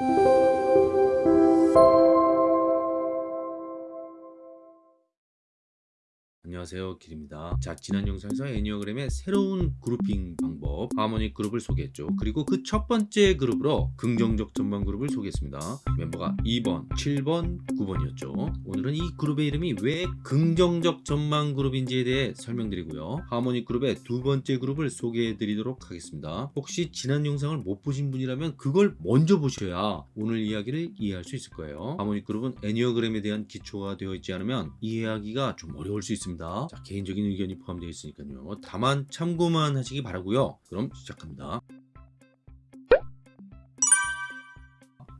Thank you. 안녕하세요. 길입니다. 자 지난 영상에서 애니어그램의 새로운 그룹핑 방법 하모닉 그룹을 소개했죠. 그리고 그 첫 번째 그룹으로 긍정적 전망 그룹을 소개했습니다. 멤버가 2번 7번 9번이었죠. 오늘은 이 그룹의 이름이 왜 긍정적 전망 그룹인지에 대해 설명드리고요. 하모닉 그룹의 두 번째 그룹을 소개해 드리도록 하겠습니다. 혹시 지난 영상을 못 보신 분이라면 그걸 먼저 보셔야 오늘 이야기를 이해할 수 있을 거예요. 하모닉 그룹은 애니어그램에 대한 기초가 되어 있지 않으면 이해하기가 좀 어려울 수 있습니다 자, 개인적인 의견이 포함되어 있으니까요. 다만 참고만 하시기 바라고요. 그럼 시작합니다.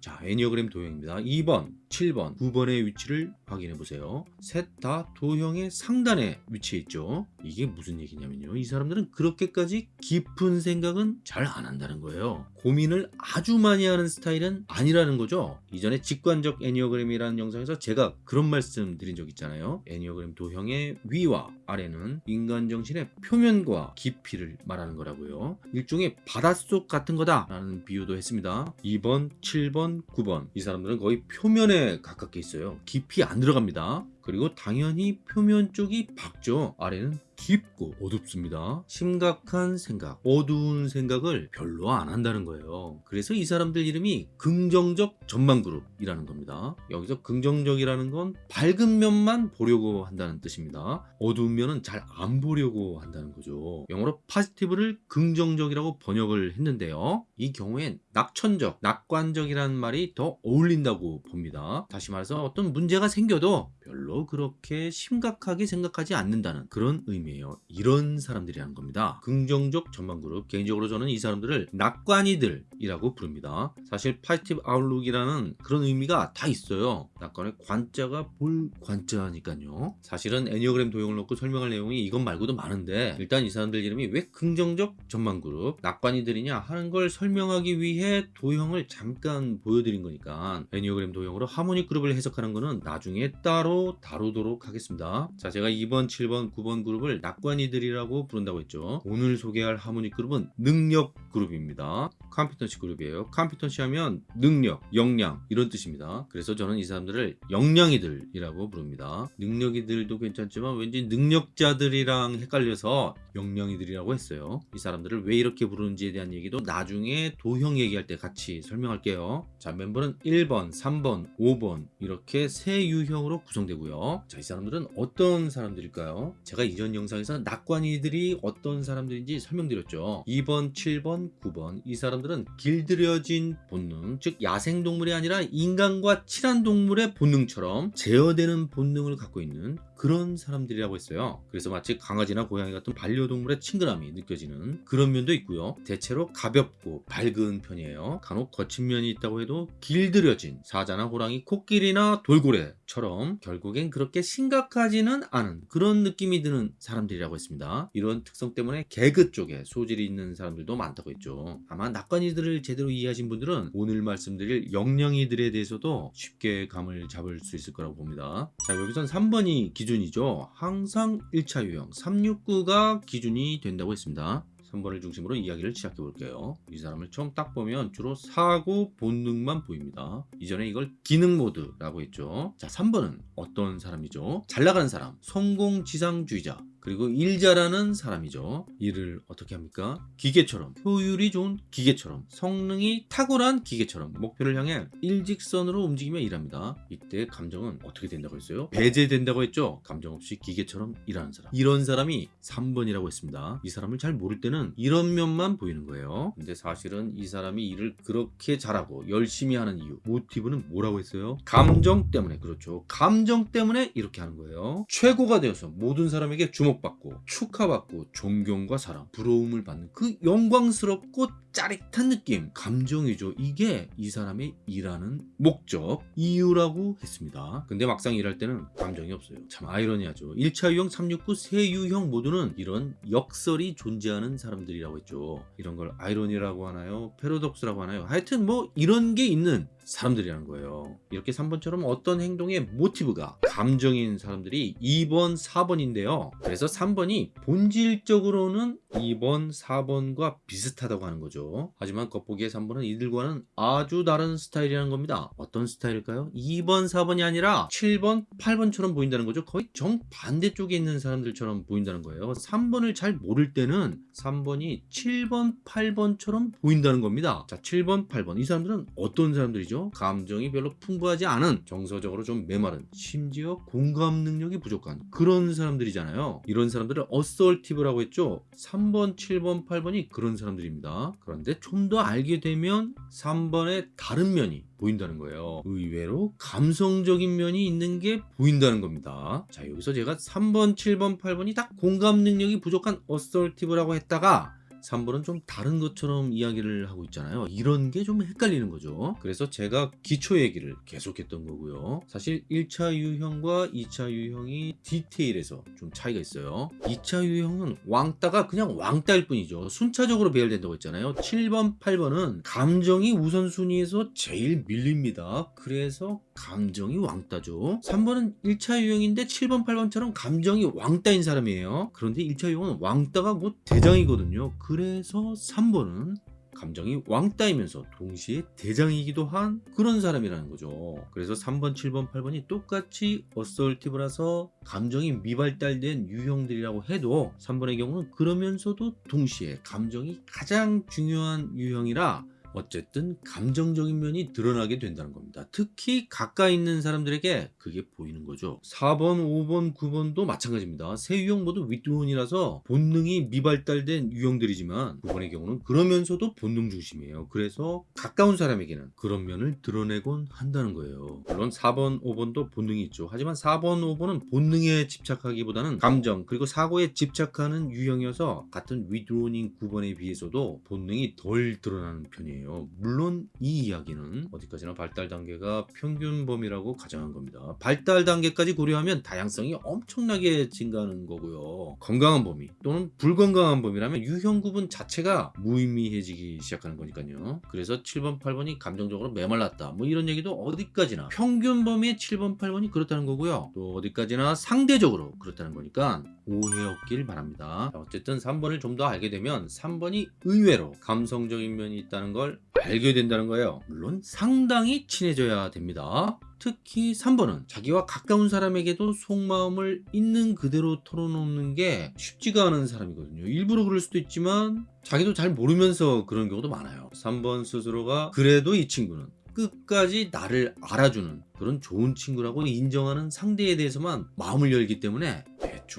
자, 애니어그램 도형입니다. 2번, 7번, 9번의 위치를 확인해 보세요. 셋 다 도형의 상단에 위치해 있죠. 이게 무슨 얘기냐면요. 이 사람들은 그렇게까지 깊은 생각은 잘 안 한다는 거예요. 고민을 아주 많이 하는 스타일은 아니라는 거죠. 이전에 직관적 애니어그램이라는 영상에서 제가 그런 말씀 드린 적 있잖아요. 애니어그램 도형의 위와 아래는 인간 정신의 표면과 깊이를 말하는 거라고요. 일종의 바닷속 같은 거다 라는 비유도 했습니다. 2번, 7번, 9번 이 사람들은 거의 표면에 가깝게 있어요. 깊이 안 들어갑니다. 그리고 당연히 표면 쪽이 밝죠. 아래는 깊고 어둡습니다. 심각한 생각, 어두운 생각을 별로 안 한다는 거예요. 그래서 이 사람들 이름이 긍정적 전망그룹이라는 겁니다. 여기서 긍정적이라는 건 밝은 면만 보려고 한다는 뜻입니다. 어두운 면은 잘 안 보려고 한다는 거죠. 영어로 positive를 긍정적이라고 번역을 했는데요. 이 경우엔 낙천적, 낙관적이라는 말이 더 어울린다고 봅니다. 다시 말해서 어떤 문제가 생겨도 별로 그렇게 심각하게 생각하지 않는다는 그런 의미예요. 이런 사람들이라는 겁니다. 긍정적 전망그룹 개인적으로 저는 이 사람들을 낙관이들이라고 부릅니다. 사실 positive outlook이라는 그런 의미가 다 있어요. 낙관의 관자가 볼 관자니까요. 사실은 애니어그램 도형을 놓고 설명할 내용이 이것 말고도 많은데 일단 이 사람들 이름이 왜 긍정적 전망그룹 낙관이들이냐 하는 걸 설명하기 위해 도형을 잠깐 보여드린 거니까 애니어그램 도형으로 harmonic 그룹을 해석하는 거는 나중에 따로 다루도록 하겠습니다. 자 제가 2번, 7번, 9번 그룹을 낙관이들이라고 부른다고 했죠. 오늘 소개할 harmonic 그룹은 능력 그룹입니다. competency 그룹이에요. competency 하면 능력, 역량 이런 뜻입니다. 그래서 저는 이 사람들을 역량이들이라고 부릅니다. 능력이들도 괜찮지만 왠지 능력자들이랑 헷갈려서 역량이들이라고 했어요. 이 사람들을 왜 이렇게 부르는지에 대한 얘기도 나중에 도형 얘기할 때 같이 설명할게요. 자 멤버는 1번, 3번, 5번 이렇게 세 유형으로 구성되고요. 자 이 사람들은 어떤 사람들일까요? 제가 이전 영상에서 낙관이들이 어떤 사람들인지 설명드렸죠. 2번, 7번, 9번 이 사람들은 길들여진 본능 즉 야생동물이 아니라 인간과 친한 동물의 본능처럼 제어되는 본능을 갖고 있는 그런 사람들이라고 했어요. 그래서 마치 강아지나 고양이 같은 반려동물의 친근함이 느껴지는 그런 면도 있고요. 대체로 가볍고 밝은 편이에요. 간혹 거친 면이 있다고 해도 길들여진 사자나 호랑이, 코끼리나 돌고래처럼 결국 엔 그렇게 심각하지는 않은 그런 느낌이 드는 사람들이라고 했습니다. 이런 특성 때문에 개그 쪽에 소질이 있는 사람들도 많다고 했죠. 아마 낙관이들을 제대로 이해하신 분들은 오늘 말씀드릴 역량이들에 대해서도 쉽게 감을 잡을 수 있을 거라고 봅니다. 자 여기선 3번이 기준 기준이죠. 항상 1차 유형 369가 기준이 된다고 했습니다. 3번을 중심으로 이야기를 시작해 볼게요. 이 사람을 처음 딱 보면 주로 사고 본능만 보입니다. 이전에 이걸 기능 모드라고 했죠. 자 3번은 어떤 사람이죠? 잘 나가는 사람, 성공 지상주의자, 그리고 일 잘하는 사람이죠. 일을 어떻게 합니까? 기계처럼 효율이 좋은 기계처럼 성능이 탁월한 기계처럼 목표를 향해 일직선으로 움직이며 일합니다. 이때 감정은 어떻게 된다고 했어요? 배제된다고 했죠. 감정 없이 기계처럼 일하는 사람. 이런 사람이 3번이라고 했습니다. 이 사람을 잘 모를 때는 이런 면만 보이는 거예요. 근데 사실은 이 사람이 일을 그렇게 잘하고 열심히 하는 이유 모티브는 뭐라고 했어요? 감정 때문에 그렇죠. 감정 때문에 이렇게 하는 거예요. 최고가 되어서 모든 사람에게 주목 주목받고 축하받고 존경과 사랑 부러움을 받는 그 영광스럽고 짜릿한 느낌 감정이죠. 이게 이 사람의 일하는 목적 이유라고 했습니다. 근데 막상 일할 때는 감정이 없어요. 참 아이러니하죠. 1차 유형 369 세 유형 모두는 이런 역설이 존재하는 사람들이라고 했죠. 이런 걸 아이러니라고 하나요? 패러독스라고 하나요? 하여튼 뭐 이런 게 있는 사람들이라는 거예요. 이렇게 3번처럼 어떤 행동의 모티브가 감정인 사람들이 2번, 4번인데요. 그래서 3번이 본질적으로는 2번, 4번과 비슷하다고 하는 거죠. 하지만 겉보기에 3번은 이들과는 아주 다른 스타일이라는 겁니다. 어떤 스타일일까요? 2번, 4번이 아니라 7번, 8번처럼 보인다는 거죠. 거의 정반대쪽에 있는 사람들처럼 보인다는 거예요. 3번을 잘 모를 때는 3번이 7번, 8번처럼 보인다는 겁니다. 자, 7번, 8번. 이 사람들은 어떤 사람들이죠? 감정이 별로 풍부하지 않은, 정서적으로 좀 메마른, 심지어 공감 능력이 부족한 그런 사람들이잖아요. 이런 사람들을 assertive라고 했죠. 3번, 7번, 8번이 그런 사람들입니다. 그런데 좀 더 알게 되면 3번의 다른 면이 보인다는 거예요. 의외로 감성적인 면이 있는 게 보인다는 겁니다. 자, 여기서 제가 3번, 7번, 8번이 다 공감 능력이 부족한 assertive라고 했다가 3번은 좀 다른 것처럼 이야기를 하고 있잖아요. 이런 게 좀 헷갈리는 거죠. 그래서 제가 기초 얘기를 계속했던 거고요. 사실 1차 유형과 2차 유형이 디테일에서 좀 차이가 있어요. 2차 유형은 왕따가 그냥 왕따일 뿐이죠. 순차적으로 배열된다고 했잖아요. 7번, 8번은 감정이 우선순위에서 제일 밀립니다. 그래서 감정이 왕따죠. 3번은 1차 유형인데 7번, 8번처럼 감정이 왕따인 사람이에요. 그런데 1차 유형은 왕따가 곧 대장이거든요. 그래서 3번은 감정이 왕따이면서 동시에 대장이기도 한 그런 사람이라는 거죠. 그래서 3번, 7번, 8번이 똑같이 assertive라서 감정이 미발달된 유형들이라고 해도 3번의 경우는 그러면서도 동시에 감정이 가장 중요한 유형이라 어쨌든 감정적인 면이 드러나게 된다는 겁니다. 특히 가까이 있는 사람들에게 그게 보이는 거죠. 4번, 5번, 9번도 마찬가지입니다. 세 유형 모두 withdrawn이라서 본능이 미발달된 유형들이지만 9번의 경우는 그러면서도 본능 중심이에요. 그래서 가까운 사람에게는 그런 면을 드러내곤 한다는 거예요. 물론 4번, 5번도 본능이 있죠. 하지만 4번, 5번은 본능에 집착하기보다는 감정 그리고 사고에 집착하는 유형이어서 같은 윗두원인 9번에 비해서도 본능이 덜 드러나는 편이에요. 아니에요. 물론 이 이야기는 어디까지나 발달 단계가 평균 범위라고 가정한 겁니다. 발달 단계까지 고려하면 다양성이 엄청나게 증가하는 거고요. 건강한 범위 또는 불건강한 범위라면 유형 구분 자체가 무의미해지기 시작하는 거니까요. 그래서 7번, 8번이 감정적으로 메말랐다. 뭐 이런 얘기도 어디까지나 평균 범위의 7번, 8번이 그렇다는 거고요. 또 어디까지나 상대적으로 그렇다는 거니까 오해 없길 바랍니다. 어쨌든 3번을 좀 더 알게 되면 3번이 의외로 감성적인 면이 있다는 걸 알게 된다는 거예요. 물론 상당히 친해져야 됩니다. 특히 3번은 자기와 가까운 사람에게도 속마음을 있는 그대로 털어놓는 게 쉽지가 않은 사람이거든요. 일부러 그럴 수도 있지만 자기도 잘 모르면서 그런 경우도 많아요. 3번 스스로가 그래도 이 친구는 끝까지 나를 알아주는 그런 좋은 친구라고 인정하는 상대에 대해서만 마음을 열기 때문에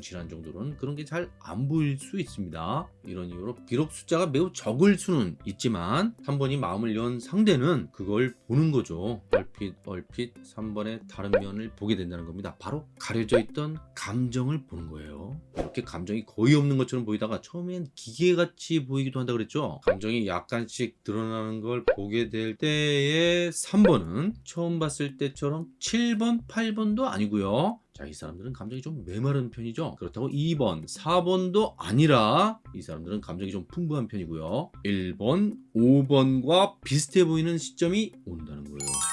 친한 정도로는 그런 게 잘 안 보일 수 있습니다. 이런 이유로 비록 숫자가 매우 적을 수는 있지만 3번이 마음을 연 상대는 그걸 보는 거죠. 얼핏 얼핏 3번의 다른 면을 보게 된다는 겁니다. 바로 가려져 있던 감정을 보는 거예요. 이렇게 감정이 거의 없는 것처럼 보이다가 처음엔 기계같이 보이기도 한다 그랬죠. 감정이 약간씩 드러나는 걸 보게 될 때의 3번은 처음 봤을 때처럼 7번, 8번도 아니고요. 자, 이 사람들은 감정이 좀 메마른 편이죠. 그렇다고 2번, 4번도 아니라 이 사람들은 감정이 좀 풍부한 편이고요. 1번, 5번과 비슷해 보이는 시점이 온다는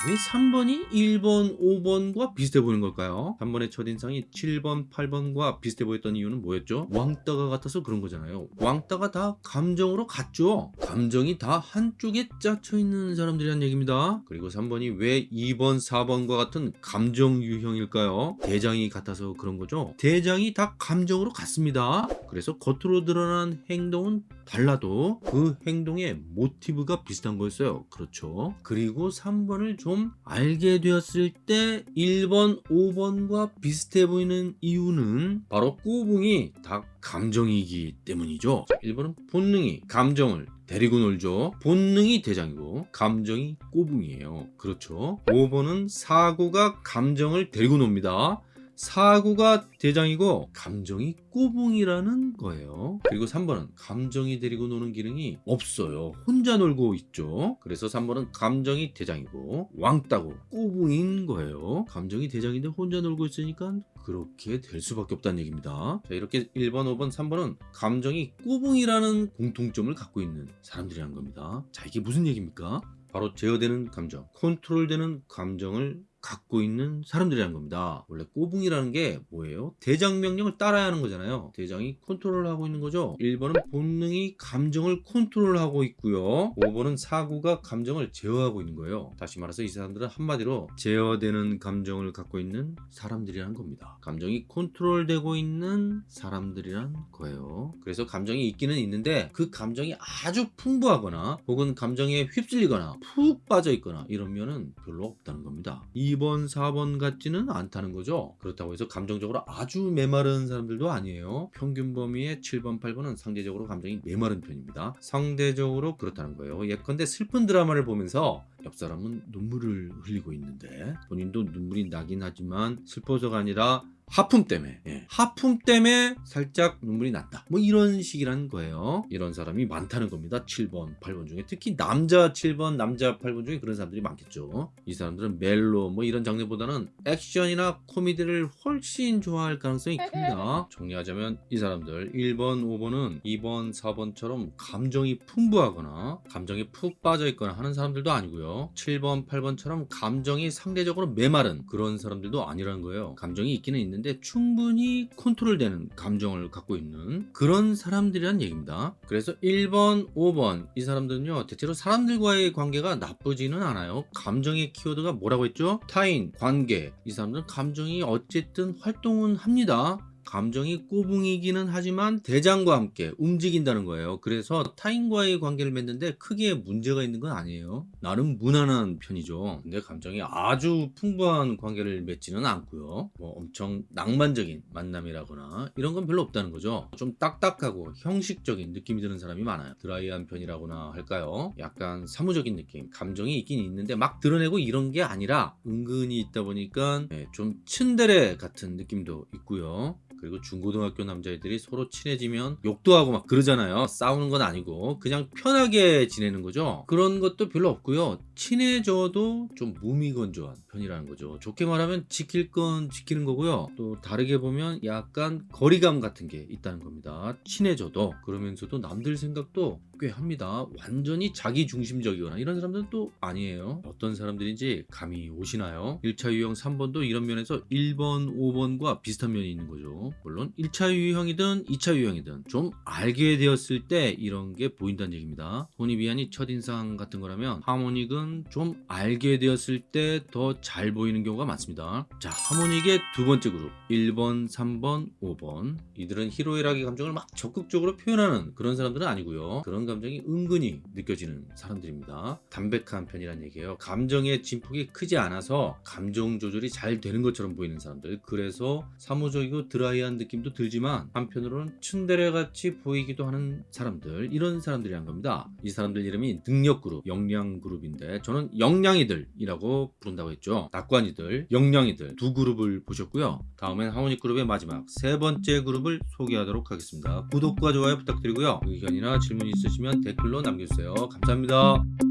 왜 3번이 1번, 5번과 비슷해 보이는 걸까요? 3번의 첫인상이 7번, 8번과 비슷해 보였던 이유는 뭐였죠? 왕따가 같아서 그런 거잖아요. 왕따가 다 감정으로 같죠? 감정이 다 한쪽에 짜쳐 있는 사람들이란 얘기입니다. 그리고 3번이 왜 2번, 4번과 같은 감정 유형일까요? 대장 대장이 같아서 그런 거죠. 대장이 다 감정으로 같습니다. 그래서 겉으로 드러난 행동은 달라도 그 행동의 모티브가 비슷한 거였어요. 그렇죠. 그리고 3번을 좀 알게 되었을 때 1번, 5번과 비슷해 보이는 이유는 바로 꼬붕이 다 감정이기 때문이죠. 1번은 본능이 감정을 데리고 놀죠. 본능이 대장이고 감정이 꼬붕이에요. 그렇죠. 5번은 사고가 감정을 데리고 놉니다. 사고가 대장이고 감정이 꼬붕이라는 거예요. 그리고 3번은 감정이 데리고 노는 기능이 없어요. 혼자 놀고 있죠. 그래서 3번은 감정이 대장이고 왕따고 꼬붕인 거예요. 감정이 대장인데 혼자 놀고 있으니까 그렇게 될 수밖에 없다는 얘기입니다. 자, 이렇게 1번, 5번, 3번은 감정이 꼬붕이라는 공통점을 갖고 있는 사람들이라는 겁니다. 자, 이게 무슨 얘기입니까? 바로 제어되는 감정, 컨트롤되는 감정을 갖고 있는 사람들이라는 겁니다. 원래 꼬붕이라는 게 뭐예요? 대장 명령을 따라야 하는 거잖아요. 대장이 컨트롤하고 있는 거죠. 1번은 본능이 감정을 컨트롤하고 있고요. 5번은 사고가 감정을 제어하고 있는 거예요. 다시 말해서 이 사람들은 한마디로 제어되는 감정을 갖고 있는 사람들이라는 겁니다. 감정이 컨트롤되고 있는 사람들이란 거예요. 그래서 감정이 있기는 있는데 그 감정이 아주 풍부하거나 혹은 감정에 휩쓸리거나 푹 빠져 있거나 이러면은 별로 없다는 겁니다. 2번, 4번 같지는 않다는 거죠. 그렇다고 해서 감정적으로 아주 메마른 사람들도 아니에요. 평균 범위의 7번, 8번은 상대적으로 감정이 메마른 편입니다. 상대적으로 그렇다는 거예요. 예컨대 슬픈 드라마를 보면서 옆 사람은 눈물을 흘리고 있는데 본인도 눈물이 나긴 하지만 슬퍼서가 아니라 하품 때문에 예. 하품 때문에 살짝 눈물이 났다. 뭐 이런 식이라는 거예요. 이런 사람이 많다는 겁니다. 7번 8번 중에. 특히 남자 7번 남자 8번 중에 그런 사람들이 많겠죠. 이 사람들은 멜로 뭐 이런 장르보다는 액션이나 코미디를 훨씬 좋아할 가능성이 큽니다. 정리하자면 이 사람들 1번 5번은 2번 4번처럼 감정이 풍부하거나 감정이 푹 빠져 있거나 하는 사람들도 아니고요 7번 8번처럼 감정이 상대적으로 메마른 그런 사람들도 아니라는 거예요 감정이 있기는 있는데 충분히 컨트롤되는 감정을 갖고 있는 그런 사람들이란 얘기입니다. 그래서 1번, 5번 이 사람들은요 대체로 사람들과의 관계가 나쁘지는 않아요. 감정의 키워드가 뭐라고 했죠? 타인, 관계 이 사람들은 감정이 어쨌든 활동은 합니다. 감정이 꼬붕이기는 하지만 대장과 함께 움직인다는 거예요. 그래서 타인과의 관계를 맺는데 크게 문제가 있는 건 아니에요. 나름 무난한 편이죠. 근데 감정이 아주 풍부한 관계를 맺지는 않고요. 뭐 엄청 낭만적인 만남이라거나 이런 건 별로 없다는 거죠. 좀 딱딱하고 형식적인 느낌이 드는 사람이 많아요. 드라이한 편이라고나 할까요? 약간 사무적인 느낌. 감정이 있긴 있는데 막 드러내고 이런 게 아니라 은근히 있다 보니까 네, 좀 츤데레 같은 느낌도 있고요. 그리고 중고등학교 남자애들이 서로 친해지면 욕도 하고 막 그러잖아요. 싸우는 건 아니고 그냥 편하게 지내는 거죠. 그런 것도 별로 없고요. 친해져도 좀 무미건조한 편이라는 거죠. 좋게 말하면 지킬 건 지키는 거고요. 또 다르게 보면 약간 거리감 같은 게 있다는 겁니다. 친해져도 그러면서도 남들 생각도 꽤 합니다. 완전히 자기 중심적이거나 이런 사람들은 또 아니에요. 어떤 사람들인지 감이 오시나요? 1차 유형 3번도 이런 면에서 1번, 5번과 비슷한 면이 있는 거죠. 물론 1차 유형이든 2차 유형이든 좀 알게 되었을 때 이런 게 보인다는 얘기입니다. 혼이비안이 첫인상 같은 거라면 하모닉은 좀 알게 되었을 때 더 잘 보이는 경우가 많습니다. 자, 하모닉의 두 번째 그룹 1번, 3번, 5번 이들은 희로애락의 감정을 막 적극적으로 표현하는 그런 사람들은 아니고요. 그런 감정이 은근히 느껴지는 사람들입니다. 담백한 편이란 얘기예요. 감정의 진폭이 크지 않아서 감정 조절이 잘 되는 것처럼 보이는 사람들 그래서 사무적이고 드라이 한 느낌도 들지만 한편으로는 춘데레 같이 보이기도 하는 사람들 이런 사람들이란 겁니다. 이 사람들 이름이 능력그룹, 역량그룹인데 저는 영량이들이라고 부른다고 했죠. 낙관이들, 영량이들 두 그룹을 보셨고요. 다음엔 하모닉 그룹의 마지막 세 번째 그룹을 소개하도록 하겠습니다. 구독과 좋아요 부탁드리고요. 의견이나 질문 있으시면 댓글로 남겨주세요. 감사합니다.